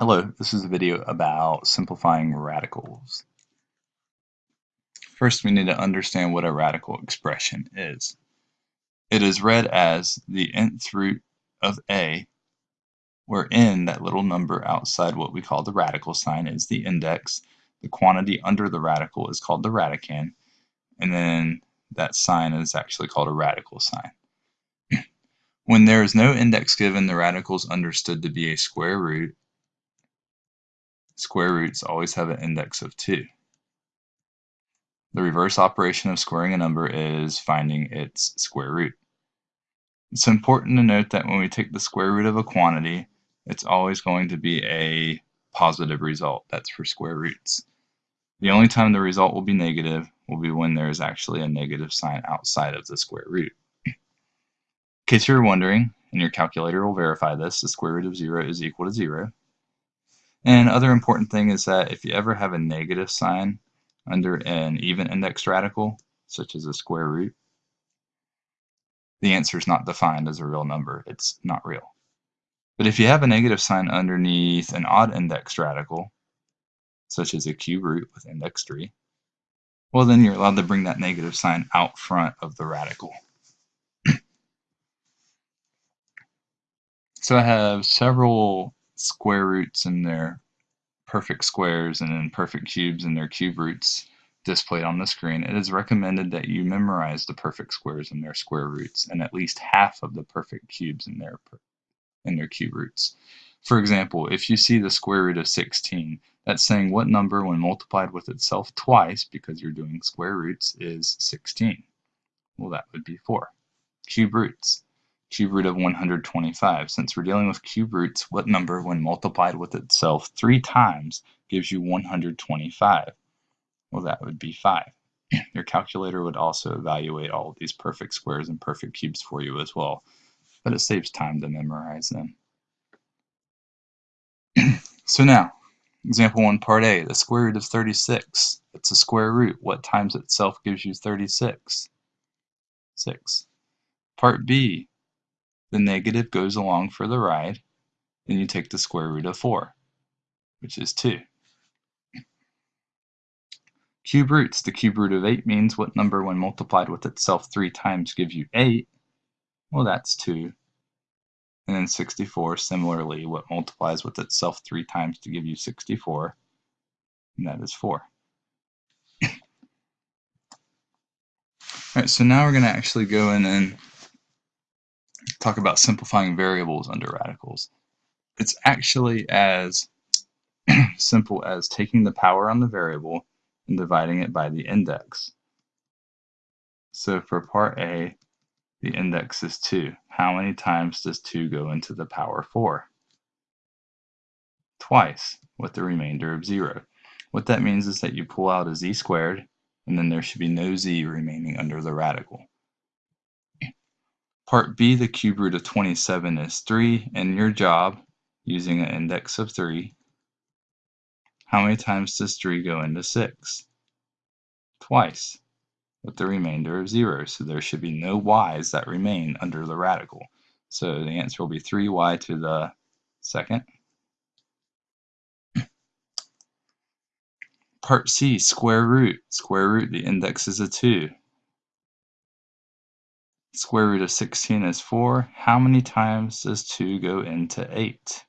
Hello, this is a video about simplifying radicals. First, we need to understand what a radical expression is. It is read as the nth root of a, where n, that little number outside what we call the radical sign, is the index. The quantity under the radical is called the radicand, and then that sign is actually called a radical sign. when there is no index given, the radical is understood to be a square root Square roots always have an index of 2. The reverse operation of squaring a number is finding its square root. It's important to note that when we take the square root of a quantity, it's always going to be a positive result. That's for square roots. The only time the result will be negative will be when there is actually a negative sign outside of the square root. In case you're wondering, and your calculator will verify this, the square root of 0 is equal to 0. And other important thing is that if you ever have a negative sign under an even indexed radical, such as a square root, the answer is not defined as a real number. It's not real. But if you have a negative sign underneath an odd indexed radical, such as a cube root with index 3, well then you're allowed to bring that negative sign out front of the radical. so I have several square roots and their perfect squares and then perfect cubes and their cube roots displayed on the screen, it is recommended that you memorize the perfect squares and their square roots and at least half of the perfect cubes and their and their cube roots. For example, if you see the square root of 16, that's saying what number when multiplied with itself twice, because you're doing square roots, is 16. Well, that would be 4. Cube roots cube root of 125. Since we're dealing with cube roots, what number, when multiplied with itself three times, gives you 125? Well, that would be 5. Your calculator would also evaluate all of these perfect squares and perfect cubes for you as well, but it saves time to memorize them. so now, example 1, part A, the square root of 36. It's a square root. What times itself gives you 36? 6. Part B, the negative goes along for the ride, then you take the square root of 4, which is 2. Cube roots. The cube root of 8 means what number when multiplied with itself 3 times gives you 8? Well, that's 2. And then 64, similarly, what multiplies with itself 3 times to give you 64? And that is 4. Alright, so now we're going to actually go in and talk about simplifying variables under radicals. It's actually as simple as taking the power on the variable and dividing it by the index. So for part A, the index is 2. How many times does 2 go into the power 4? Twice, with the remainder of 0. What that means is that you pull out a z squared, and then there should be no z remaining under the radical. Part B, the cube root of 27 is 3, and your job, using an index of 3, how many times does 3 go into 6? Twice, with the remainder of 0, so there should be no y's that remain under the radical. So the answer will be 3y to the second. Part C, square root. Square root, the index is a 2. Square root of 16 is 4. How many times does 2 go into 8?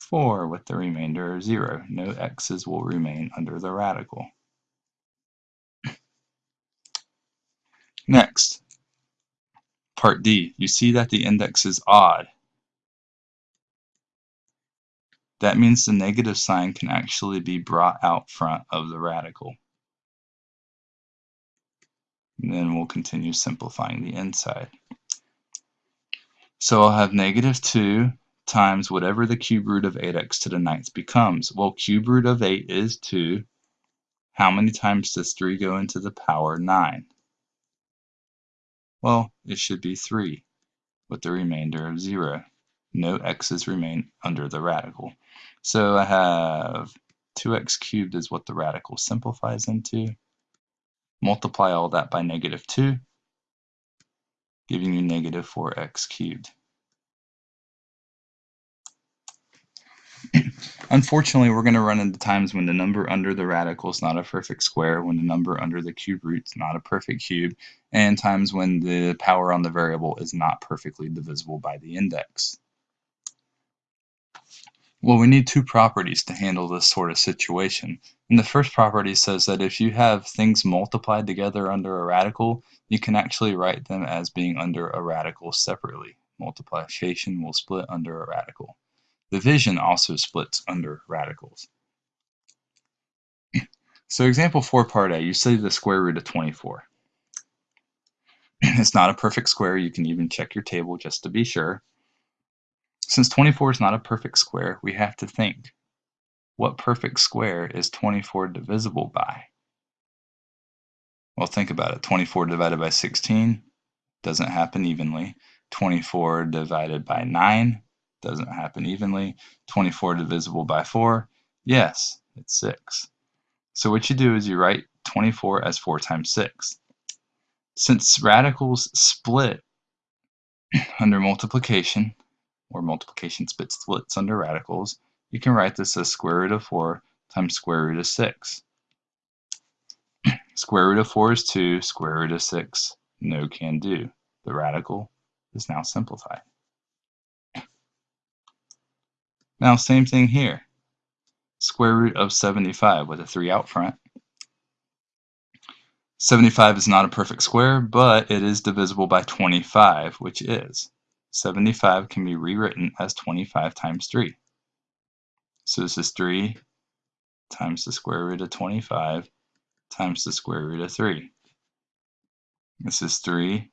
4 with the remainder of 0. No x's will remain under the radical. Next, part D. You see that the index is odd. That means the negative sign can actually be brought out front of the radical. And then we'll continue simplifying the inside. So I'll have negative 2 times whatever the cube root of 8x to the ninth becomes. Well, cube root of 8 is 2. How many times does 3 go into the power 9? Well, it should be 3, with the remainder of 0. No x's remain under the radical. So I have 2x cubed is what the radical simplifies into multiply all that by negative 2, giving you negative 4x cubed. Unfortunately, we're going to run into times when the number under the radical is not a perfect square, when the number under the cube root is not a perfect cube, and times when the power on the variable is not perfectly divisible by the index. Well, we need two properties to handle this sort of situation. And the first property says that if you have things multiplied together under a radical, you can actually write them as being under a radical separately. Multiplication will split under a radical. Division also splits under radicals. So example 4 part A, you study the square root of 24. it's not a perfect square, you can even check your table just to be sure. Since 24 is not a perfect square, we have to think, what perfect square is 24 divisible by? Well, think about it. 24 divided by 16 doesn't happen evenly. 24 divided by 9 doesn't happen evenly. 24 divisible by 4, yes, it's 6. So what you do is you write 24 as 4 times 6. Since radicals split under multiplication, or multiplication split splits under radicals, you can write this as square root of 4 times square root of 6. square root of 4 is 2, square root of 6, no can do. The radical is now simplified. Now, same thing here. Square root of 75 with a 3 out front. 75 is not a perfect square, but it is divisible by 25, which is. 75 can be rewritten as 25 times 3. So this is 3 times the square root of 25 times the square root of 3. This is 3,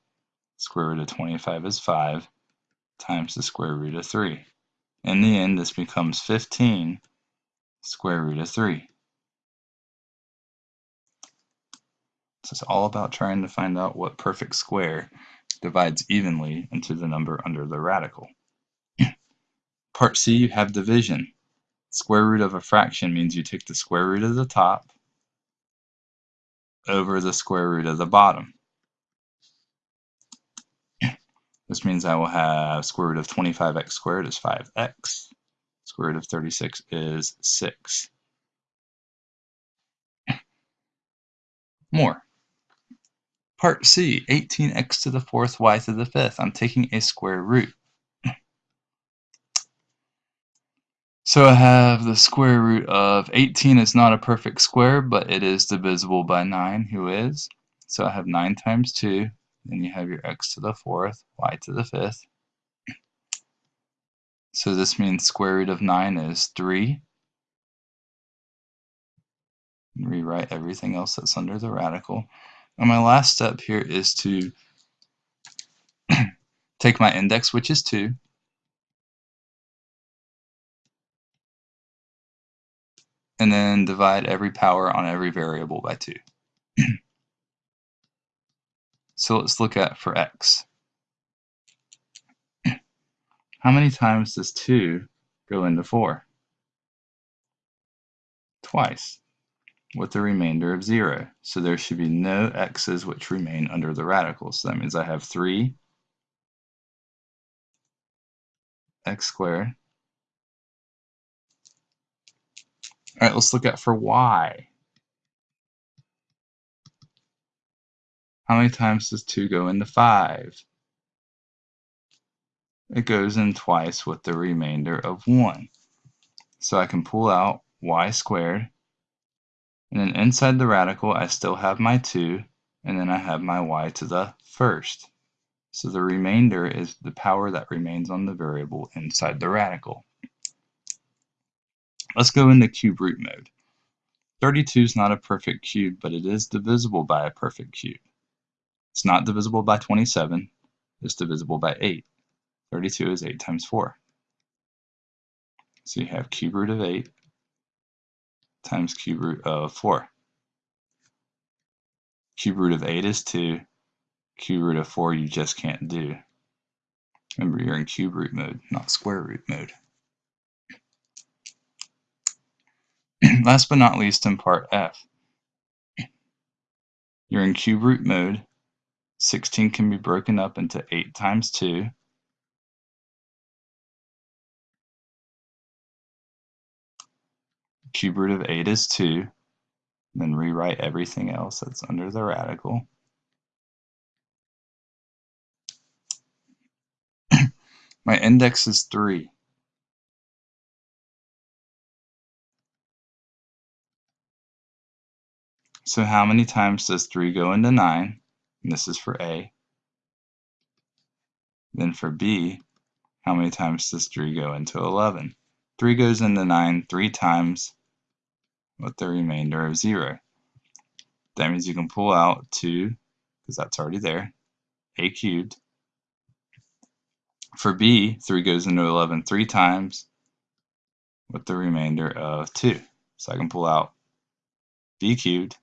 square root of 25 is 5, times the square root of 3. In the end, this becomes 15 square root of 3. So it's all about trying to find out what perfect square divides evenly into the number under the radical. Part C, you have division. Square root of a fraction means you take the square root of the top over the square root of the bottom. This means I will have square root of 25x squared is 5x. Square root of 36 is 6. More. Part C, 18x to the fourth, y to the fifth. I'm taking a square root. So I have the square root of 18 is not a perfect square, but it is divisible by 9, who is. So I have 9 times 2 then you have your x to the fourth, y to the fifth. So this means square root of 9 is 3. Rewrite everything else that's under the radical. And my last step here is to take my index, which is 2, and then divide every power on every variable by 2. So let's look at for x. How many times does 2 go into 4? Twice, with a remainder of 0. So there should be no x's which remain under the radical. So that means I have 3 x squared. All right, let's look at for y. How many times does 2 go into 5? It goes in twice with the remainder of 1. So I can pull out y squared. And then inside the radical, I still have my 2. And then I have my y to the first. So the remainder is the power that remains on the variable inside the radical. Let's go into cube root mode. 32 is not a perfect cube, but it is divisible by a perfect cube. It's not divisible by 27. It's divisible by 8. 32 is 8 times 4. So you have cube root of 8 times cube root of 4. Cube root of 8 is 2. Cube root of 4 you just can't do. Remember, you're in cube root mode, not square root mode. Last but not least in part F, you're in cube root mode 16 can be broken up into 8 times 2 Cube root of 8 is 2. Then rewrite everything else that's under the radical. My index is 3. So how many times does 3 go into 9? And this is for A. Then for B, how many times does 3 go into 11? 3 goes into 9 three times with the remainder of 0. That means you can pull out 2, because that's already there, a cubed. For b, 3 goes into 11 three times with the remainder of 2. So I can pull out b cubed,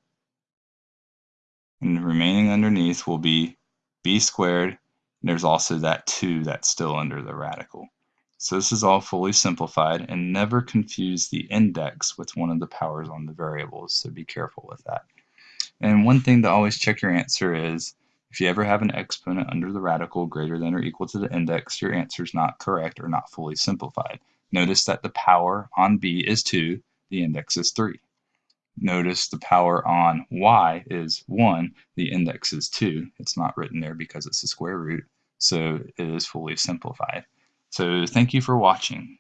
and the remaining underneath will be b squared. And there's also that 2 that's still under the radical. So this is all fully simplified and never confuse the index with one of the powers on the variables, so be careful with that. And one thing to always check your answer is if you ever have an exponent under the radical greater than or equal to the index, your answer is not correct or not fully simplified. Notice that the power on b is 2, the index is 3. Notice the power on y is 1, the index is 2. It's not written there because it's a square root, so it is fully simplified. So thank you for watching.